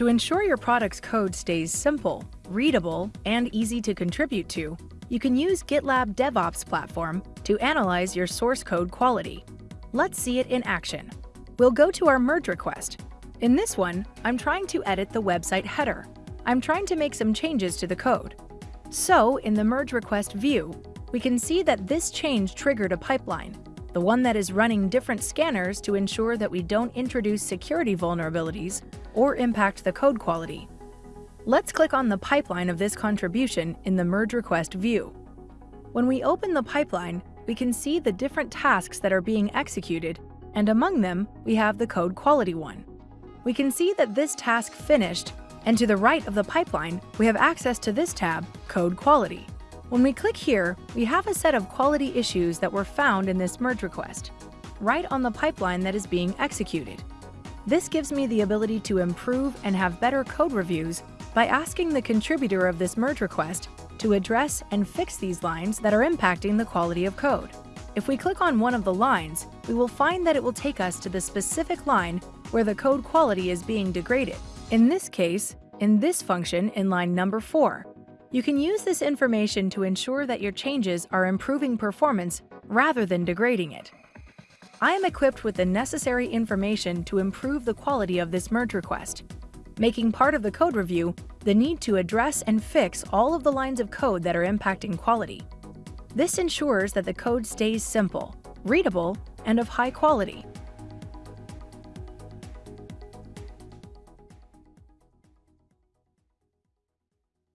To ensure your product's code stays simple, readable, and easy to contribute to, you can use GitLab DevOps platform to analyze your source code quality. Let's see it in action. We'll go to our merge request. In this one, I'm trying to edit the website header. I'm trying to make some changes to the code. So, in the merge request view, we can see that this change triggered a pipeline, the one that is running different scanners to ensure that we don't introduce security vulnerabilities or impact the code quality. Let's click on the pipeline of this contribution in the merge request view. When we open the pipeline, we can see the different tasks that are being executed, and among them, we have the code quality one. We can see that this task finished, and to the right of the pipeline, we have access to this tab, Code Quality. When we click here, we have a set of quality issues that were found in this merge request, right on the pipeline that is being executed. This gives me the ability to improve and have better code reviews by asking the contributor of this merge request to address and fix these lines that are impacting the quality of code. If we click on one of the lines, we will find that it will take us to the specific line where the code quality is being degraded. In this case, in this function in line number 4, you can use this information to ensure that your changes are improving performance rather than degrading it. I am equipped with the necessary information to improve the quality of this merge request, making part of the code review the need to address and fix all of the lines of code that are impacting quality. This ensures that the code stays simple, readable, and of high quality.